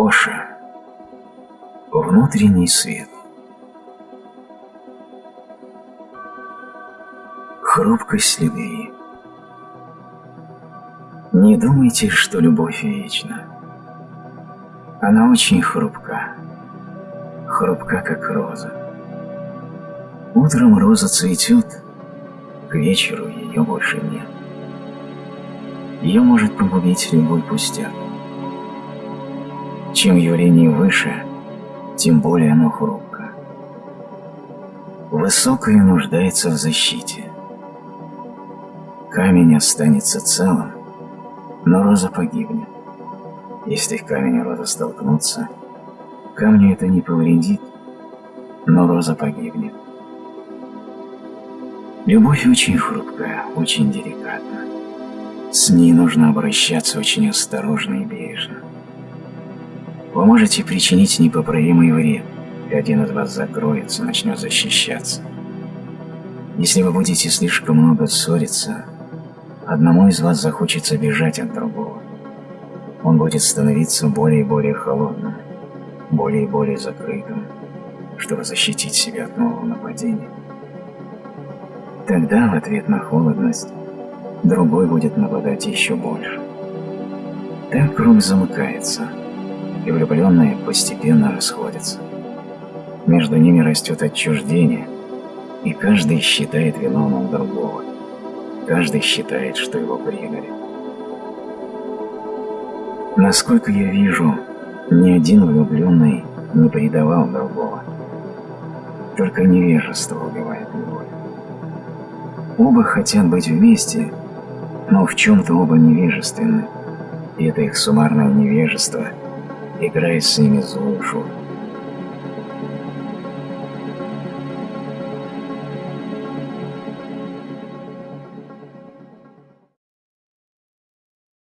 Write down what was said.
Оша. Внутренний свет. Хрупкость любви. Не думайте, что любовь вечна. Она очень хрупка. Хрупка, как роза. Утром роза цветет, к вечеру ее больше нет. Ее может погубить любой пустяк. Чем явление выше, тем более оно хрупко. Высокое нуждается в защите. Камень останется целым, но роза погибнет. Если камень и роза столкнутся, камню это не повредит, но роза погибнет. Любовь очень хрупкая, очень деликатна. С ней нужно обращаться очень осторожно и бережно. Вы можете причинить непоправимый вред, и один из вас закроется, начнет защищаться. Если вы будете слишком много ссориться, одному из вас захочется бежать от другого. Он будет становиться более и более холодным, более и более закрытым, чтобы защитить себя от нового нападения. Тогда в ответ на холодность другой будет нападать еще больше. Так круг замыкается, и влюбленные постепенно расходятся. Между ними растет отчуждение, и каждый считает виновным другого. Каждый считает, что его предали. Насколько я вижу, ни один влюбленный не предавал другого. Только невежество убивает любовь. Оба хотят быть вместе, но в чем-то оба невежественны, и это их суммарное невежество играет с ними злую шутку.